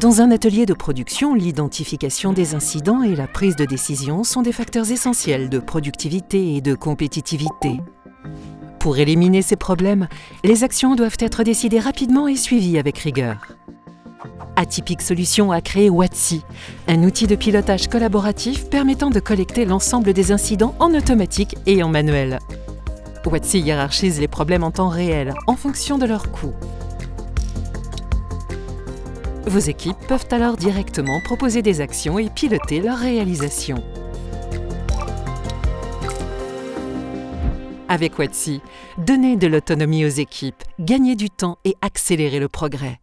Dans un atelier de production, l'identification des incidents et la prise de décision sont des facteurs essentiels de productivité et de compétitivité. Pour éliminer ces problèmes, les actions doivent être décidées rapidement et suivies avec rigueur. Atypique Solutions a créé Watsi, un outil de pilotage collaboratif permettant de collecter l'ensemble des incidents en automatique et en manuel. Watsi hiérarchise les problèmes en temps réel, en fonction de leur coût. Vos équipes peuvent alors directement proposer des actions et piloter leur réalisation. Avec Watsi, donnez de l'autonomie aux équipes, gagnez du temps et accélérez le progrès.